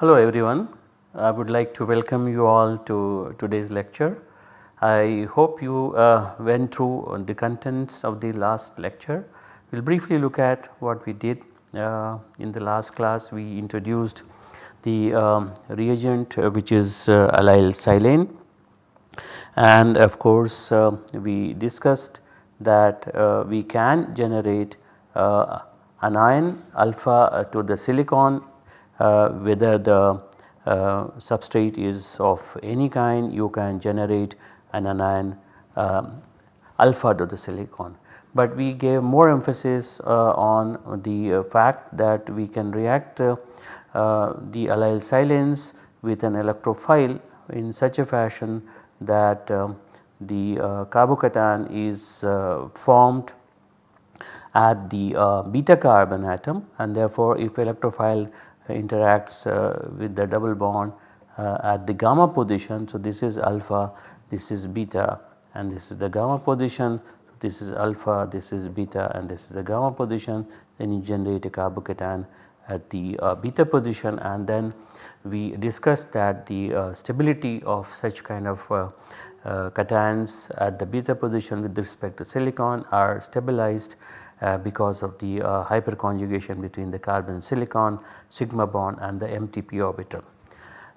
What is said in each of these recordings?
Hello everyone, I would like to welcome you all to today's lecture. I hope you uh, went through the contents of the last lecture. We will briefly look at what we did uh, in the last class we introduced the um, reagent uh, which is uh, allyl silane and of course uh, we discussed that uh, we can generate anion alpha to the silicon uh, whether the uh, substrate is of any kind you can generate an anion um, alpha to the silicon. But we gave more emphasis uh, on the fact that we can react the allyl silanes with an electrophile in such a fashion that uh, the uh, carbocation is uh, formed at the beta carbon atom and therefore if electrophile interacts uh, with the double bond uh, at the gamma position. So, this is alpha, this is beta and this is the gamma position. This is alpha, this is beta and this is the gamma position. Then you generate a carbocation at the uh, beta position and then we discussed that the uh, stability of such kind of uh, uh, cations at the beta position with respect to silicon are stabilized uh, because of the uh, hyperconjugation between the carbon silicon sigma bond and the empty p orbital.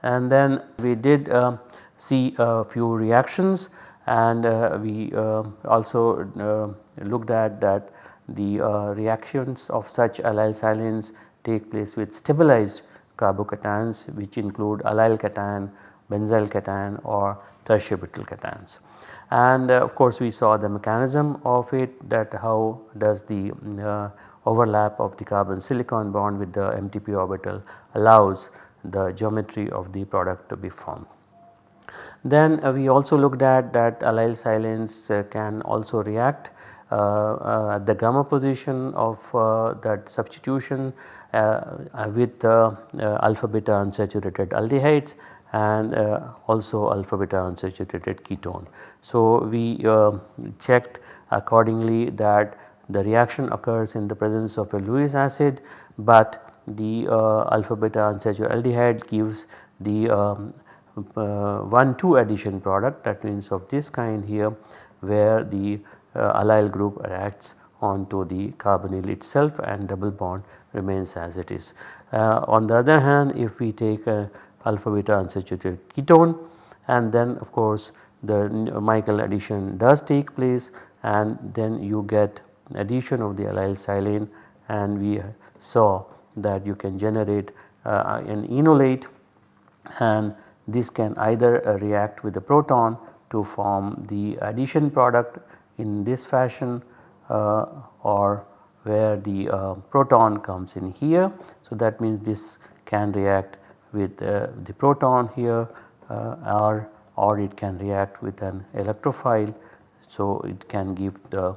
And then we did see a few reactions and we also looked at that the reactions of such allyl silanes take place with stabilized carbocations which include allyl cation, benzyl cation or tertiary butyl cations and uh, of course we saw the mechanism of it that how does the uh, overlap of the carbon silicon bond with the empty p orbital allows the geometry of the product to be formed. Then uh, we also looked at that allyl silanes uh, can also react uh, at the gamma position of that substitution with alpha beta unsaturated aldehydes and also alpha beta unsaturated ketone. So, we checked accordingly that the reaction occurs in the presence of a Lewis acid, but the alpha beta unsaturated aldehyde gives the um, 1 2 addition product that means of this kind here where the uh, allyl group reacts onto the carbonyl itself and double bond remains as it is. Uh, on the other hand if we take a alpha beta unsaturated ketone and then of course the Michael addition does take place and then you get addition of the allyl silane and we saw that you can generate uh, an enolate and this can either uh, react with the proton to form the addition product in this fashion uh, or where the uh, proton comes in here. So, that means this can react with uh, the proton here uh, or, or it can react with an electrophile. So, it can give the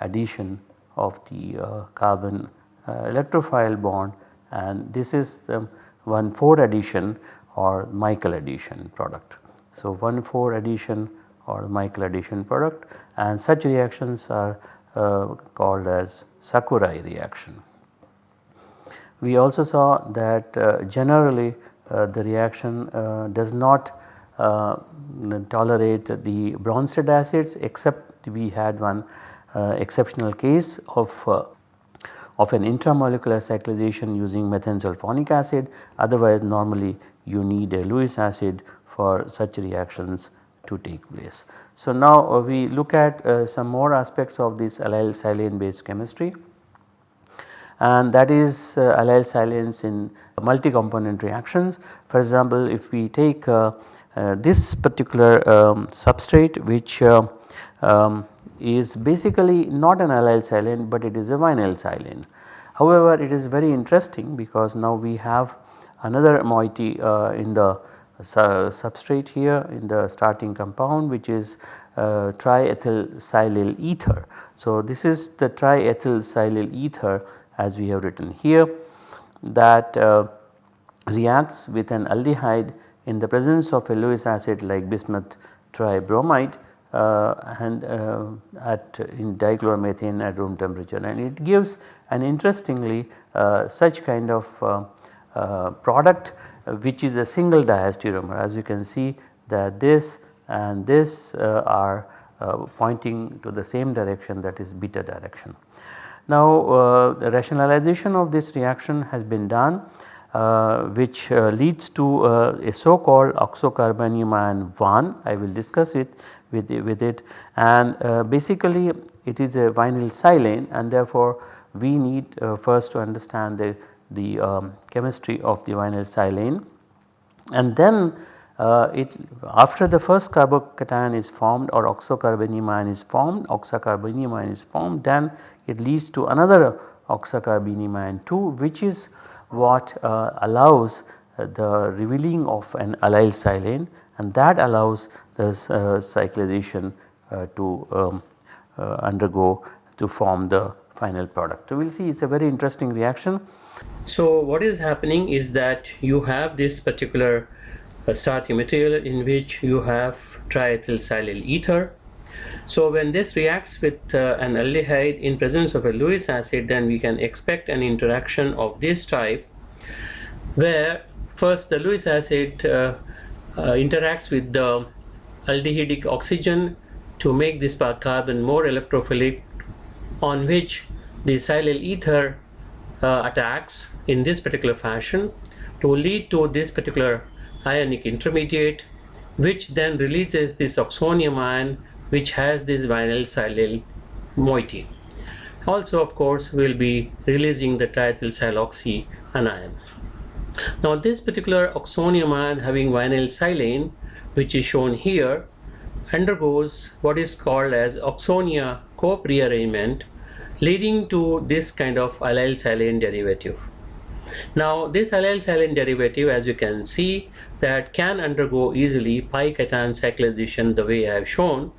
addition of the uh, carbon electrophile bond and this is the 1 4 addition or Michael addition product. So, 1 4 addition or Michael addition product and such reactions are uh, called as Sakurai reaction. We also saw that uh, generally uh, the reaction uh, does not uh, tolerate the Bronsted acids except we had one exceptional case of of an intramolecular cyclization using methane sulfonic acid otherwise normally you need a Lewis acid for such reactions to take place. So, now uh, we look at uh, some more aspects of this allyl silane based chemistry and that is uh, allyl silanes in multi-component reactions. For example, if we take uh, uh, this particular um, substrate which um, is basically not an allyl silane but it is a vinyl silane. However, it is very interesting because now we have another moiety uh, in the substrate here in the starting compound which is uh, triethyl silyl ether. So, this is the triethyl silyl ether as we have written here that uh, reacts with an aldehyde in the presence of a Lewis acid like bismuth tribromide uh, and uh, at in dichloromethane at room temperature and it gives an interestingly uh, such kind of uh, uh, product which is a single diastereomer. As you can see that this and this are pointing to the same direction that is beta direction. Now uh, the rationalization of this reaction has been done uh, which uh, leads to uh, a so called oxocarbenium ion 1 I will discuss it with, with it. And uh, basically it is a vinyl silane and therefore we need uh, first to understand the, the um, chemistry of the vinyl silane. And then uh, it after the first carbocation is formed or oxocarbenium ion is formed oxocarbenium ion is formed then it leads to another oxocarbenium ion 2 which is what uh, allows uh, the revealing of an allyl silane. And that allows the uh, cyclization uh, to um, undergo to form the final product. So, we will see it is a very interesting reaction. So, what is happening is that you have this particular uh, starting material in which you have triethyl silyl ether so when this reacts with uh, an aldehyde in presence of a Lewis acid then we can expect an interaction of this type where first the Lewis acid uh, uh, interacts with the aldehydic oxygen to make this carbon more electrophilic on which the silyl ether uh, attacks in this particular fashion to lead to this particular ionic intermediate which then releases this oxonium ion which has this vinyl silyl moiety. Also of course we will be releasing the triethyl siloxy anion. Now this particular oxonium ion having vinyl silane which is shown here undergoes what is called as oxonia-Cope rearrangement leading to this kind of allyl silane derivative. Now this allyl silane derivative as you can see that can undergo easily pi cation cyclization the way I have shown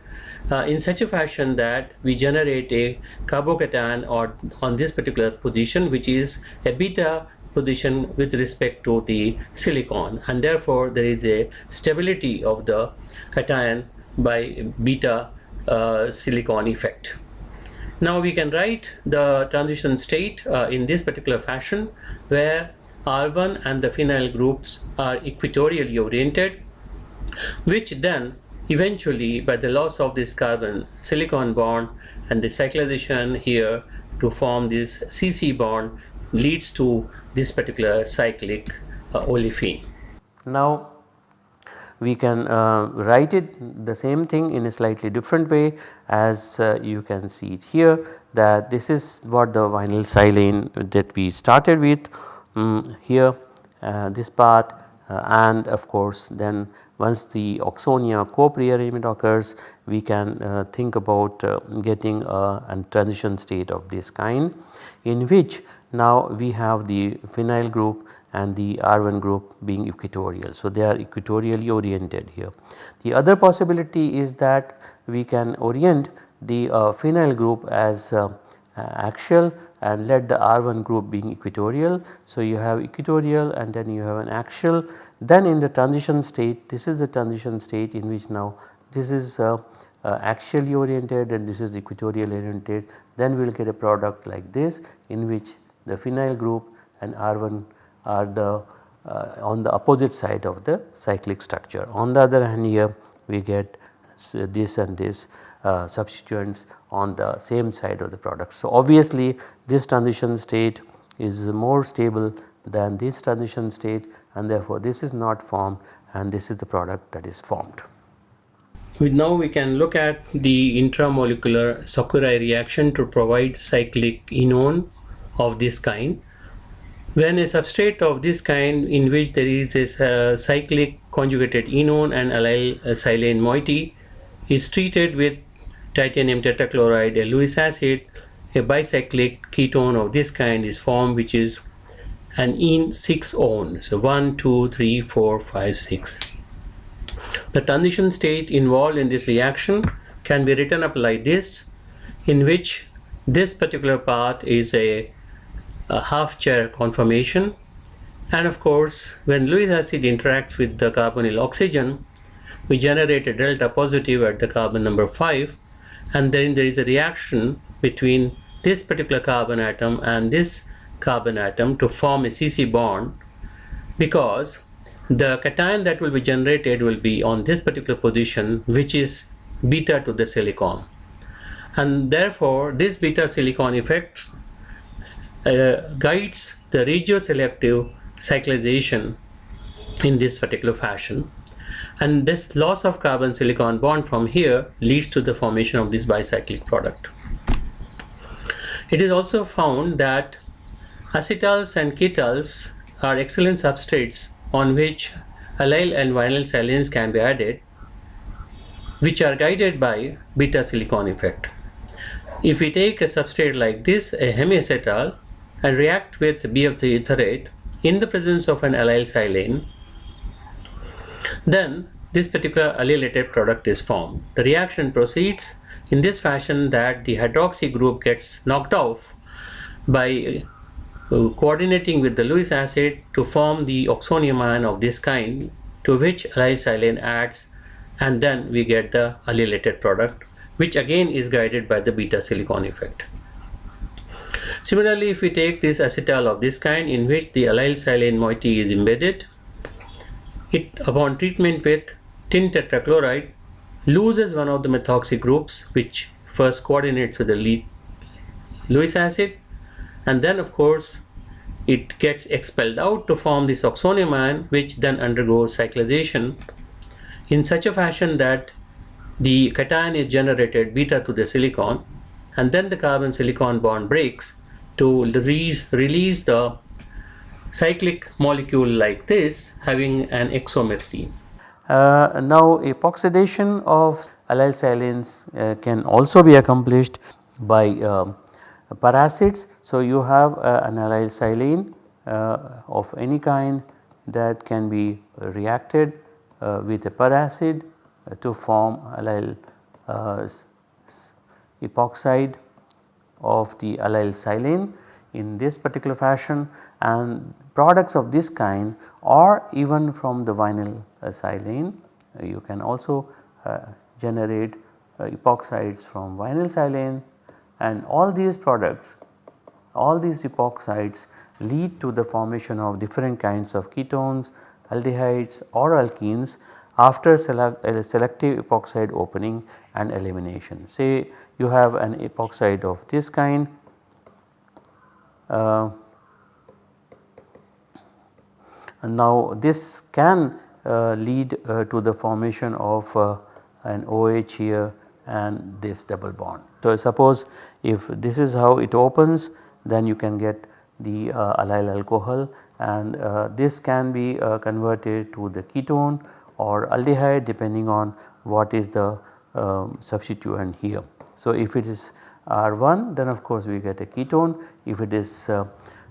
uh, in such a fashion that we generate a carbocation or on this particular position which is a beta position with respect to the silicon and therefore there is a stability of the cation by beta uh, silicon effect. Now we can write the transition state uh, in this particular fashion where R1 and the phenyl groups are equatorially oriented which then Eventually, by the loss of this carbon silicon bond and the cyclization here to form this CC bond leads to this particular cyclic uh, olefin. Now, we can uh, write it the same thing in a slightly different way as uh, you can see it here that this is what the vinyl silane that we started with um, here uh, this part uh, and of course then once the oxonia-Cope rearrangement occurs we can uh, think about uh, getting a, transition state of this kind in which now we have the phenyl group and the R1 group being equatorial. So, they are equatorially oriented here. The other possibility is that we can orient the uh, phenyl group as uh, axial and let the R1 group being equatorial. So, you have equatorial and then you have an axial then in the transition state this is the transition state in which now this is uh, uh, axially oriented and this is equatorial oriented then we will get a product like this in which the phenyl group and R1 are the uh, on the opposite side of the cyclic structure. On the other hand here we get this and this uh, substituents on the same side of the product. So, obviously this transition state is more stable than this transition state and therefore this is not formed and this is the product that is formed. Now we can look at the intramolecular Sakurai reaction to provide cyclic enone of this kind. When a substrate of this kind in which there is a uh, cyclic conjugated enone and allyl silane moiety is treated with titanium tetrachloride, a Lewis acid, a bicyclic ketone of this kind is formed which is an in 6 on. So 1, 2, 3, 4, 5, 6. The transition state involved in this reaction can be written up like this in which this particular part is a, a half chair conformation. And of course when Lewis acid interacts with the carbonyl oxygen we generate a delta positive at the carbon number 5 and then there is a reaction between this particular carbon atom and this carbon atom to form a CC bond. Because the cation that will be generated will be on this particular position which is beta to the silicon. And therefore this beta silicon effect Uh, guides the regioselective cyclization in this particular fashion and this loss of carbon silicon bond from here leads to the formation of this bicyclic product. It is also found that acetals and ketals are excellent substrates on which allyl and vinyl silanes can be added which are guided by beta silicon effect. If we take a substrate like this, a hemiacetal, and react with BF3 etherate in the presence of an allyl silane, then this particular allylated product is formed. The reaction proceeds in this fashion that the hydroxy group gets knocked off by uh, coordinating with the Lewis acid to form the oxonium ion of this kind to which allyl silane adds and then we get the allylated product which again is guided by the beta silicon effect. Similarly, if we take this acetal of this kind in which the allyl silane moiety is embedded, it upon treatment with tin tetrachloride loses one of the methoxy groups which first coordinates with the Lewis acid. And then of course it gets expelled out to form this oxonium ion which then undergoes cyclization in such a fashion that the cation is generated beta to the silicon and then the carbon silicon bond breaks to release, release the cyclic molecule like this having an exomethylene. Uh, now epoxidation of allyl silanes uh, can also be accomplished by uh, peracids. So you have uh, an allyl silane uh, of any kind that can be reacted uh, with a peracid to form allyl epoxide of the allyl silane in this particular fashion and products of this kind or even from the vinyl uh, silane uh, you can also uh, generate uh, epoxides from vinyl silane and all these products all these epoxides lead to the formation of different kinds of ketones, aldehydes or alkenes after uh, selective epoxide opening and elimination. Say you have an epoxide of this kind uh, now this can uh, lead uh, to the formation of uh, an OH here and this double bond. So suppose if this is how it opens then you can get the uh, allyl alcohol and uh, this can be converted to the ketone or aldehyde depending on what is the um, substituent here. So, if it is R1 then of course we get a ketone, if it is uh,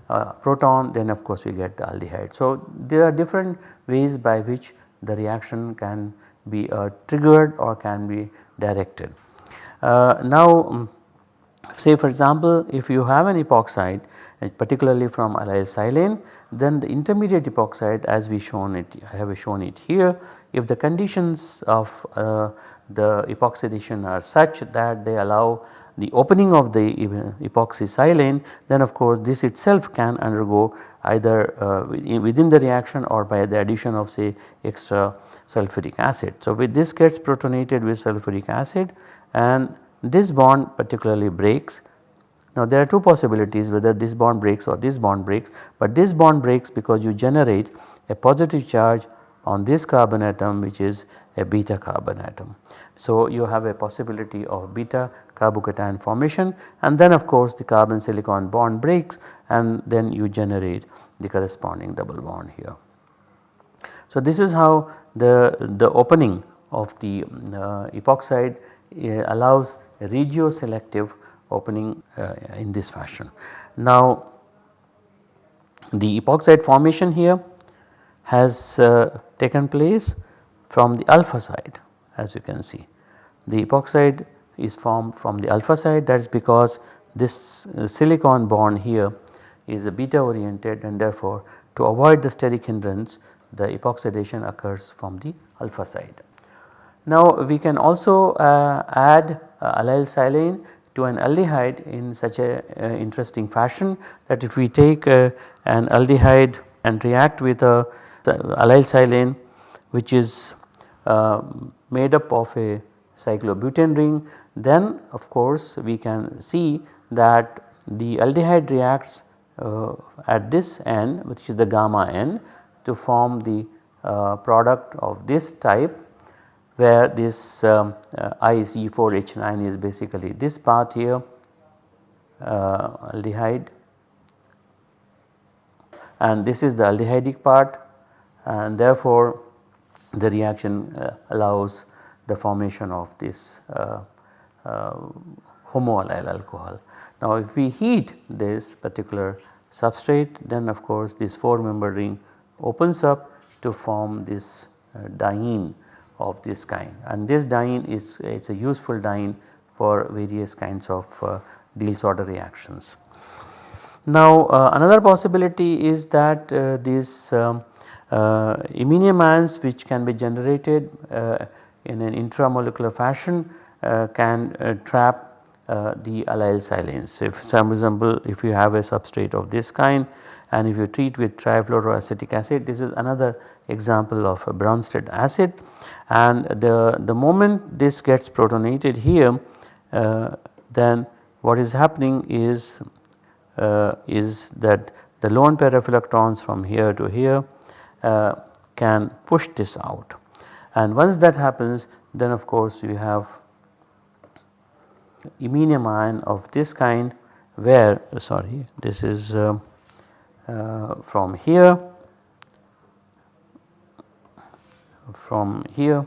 uh, proton then of course we get the aldehyde. So, there are different ways by which the reaction can be uh, triggered or can be directed. Uh, now um, say for example if you have an epoxide particularly from allyl silane then the intermediate epoxide as we shown it I have shown it here if the conditions of uh, the epoxidation are such that they allow the opening of the epoxy silane then of course this itself can undergo either uh, within the reaction or by the addition of say extra sulfuric acid. So with this gets protonated with sulfuric acid and this bond particularly breaks. Now there are two possibilities whether this bond breaks or this bond breaks but this bond breaks because you generate a positive charge on this carbon atom which is a beta carbon atom. So you have a possibility of beta carbocation formation and then of course the carbon silicon bond breaks and then you generate the corresponding double bond here. So this is how the, the opening of the uh, epoxide uh, allows regioselective opening uh, in this fashion. Now the epoxide formation here has uh, taken place from the alpha side as you can see. The epoxide is formed from the alpha side that is because this uh, silicon bond here is a beta oriented and therefore to avoid the steric hindrance the epoxidation occurs from the alpha side. Now we can also uh, add uh, allyl silane to an aldehyde in such a uh, interesting fashion that if we take uh, an aldehyde and react with a allyl silane which is uh, made up of a cyclobutane ring. Then of course we can see that the aldehyde reacts uh, at this end which is the gamma n to form the uh, product of this type where this um, uh, IC4H9 is basically this part here uh, aldehyde. And this is the aldehydic part. And therefore the reaction uh, allows the formation of this uh, uh, homoallyl alcohol. Now if we heat this particular substrate then of course this 4 member ring opens up to form this diene of this kind and this diene is it's a useful diene for various kinds of uh, Diels-Alder reactions. Now uh, another possibility is that uh, these um, iminium ions which can be generated uh, in an intramolecular fashion uh, can uh, trap the allyl silanes. If some example if you have a substrate of this kind and if you treat with trifluoroacetic acid this is another example of a Bronsted acid and the, the moment this gets protonated here uh, then what is happening is uh, is that the lone pair of electrons from here to here uh, can push this out. And once that happens then of course you have iminium ion of this kind where sorry this is uh, uh, from here from here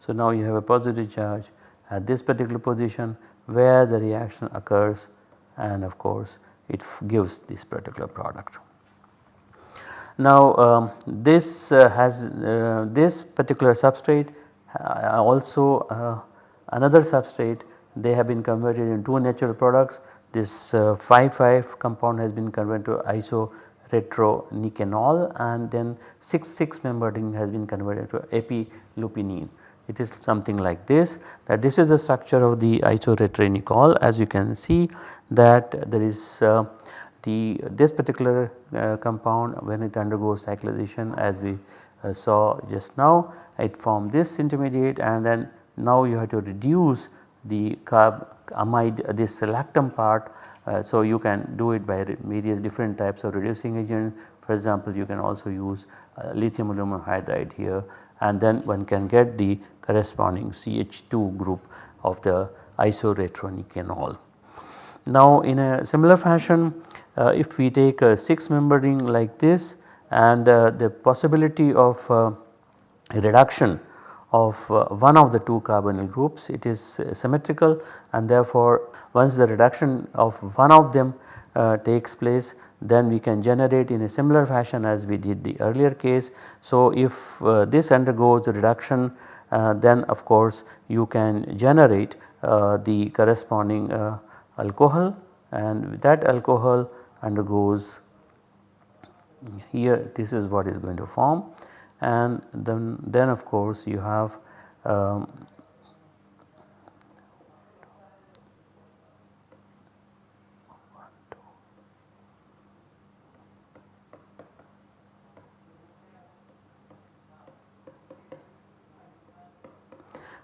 So, now you have a positive charge at this particular position where the reaction occurs and of course it gives this particular product. Now um, this uh, has uh, this particular substrate uh, also uh, another substrate they have been converted into two natural products this 5,5 uh, compound has been converted to isoretronecanol and then 6,6 member ring has been converted to epilupinine. It is something like this that this is the structure of the isoretronecanol as you can see that there is uh, the this particular uh, compound when it undergoes cyclization as we uh, saw just now it formed this intermediate and then now you have to reduce the carb amide uh, this lactam part. Uh, so, you can do it by various different types of reducing agent for example you can also use uh, lithium aluminum hydride here and then one can get the corresponding CH2 group of the isoretronecanol. Now in a similar fashion uh, if we take a 6 member ring like this and uh, the possibility of uh, reduction of uh, one of the two carbonyl groups it is uh, symmetrical and therefore once the reduction of one of them uh, takes place then we can generate in a similar fashion as we did the earlier case. So if uh, this undergoes reduction uh, then of course you can generate uh, the corresponding alcohol and that alcohol undergoes here this is what is going to form and then, then of course you have um,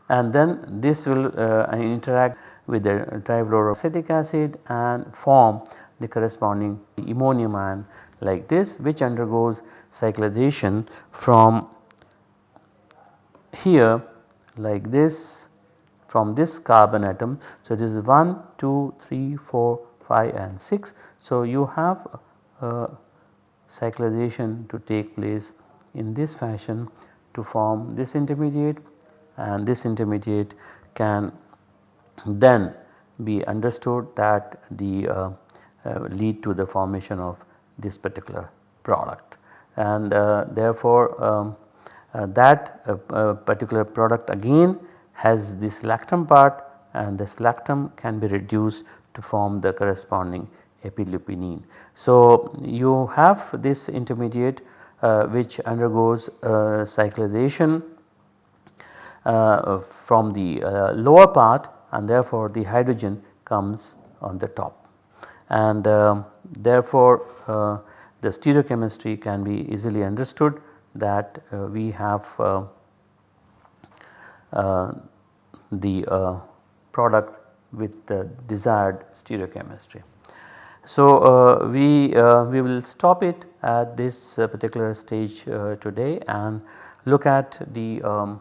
and then this will uh, interact with the trifluoroacetic acid and form the corresponding ammonium ion like this which undergoes cyclization from here like this from this carbon atom. So, this is 1, 2, 3, 4, 5 and 6. So, you have uh, cyclization to take place in this fashion to form this intermediate and this intermediate can then be understood that the uh, uh, lead to the formation of this particular product and uh, therefore um, uh, that uh, uh, particular product again has this lactam part and this lactam can be reduced to form the corresponding epilupinine. So, you have this intermediate which undergoes cyclization from the uh, lower part and therefore the hydrogen comes on the top and um, therefore uh, the stereochemistry can be easily understood that uh, we have the product with the desired stereochemistry. So, uh, we, uh, we will stop it at this uh, particular stage today and look at the um,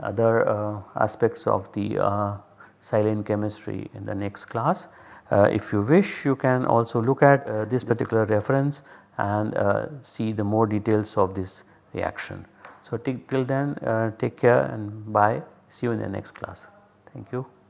other uh, aspects of the uh, silane chemistry in the next class. Uh, if you wish you can also look at this particular reference and see the more details of this reaction. So till then take care and bye see you in the next class thank you.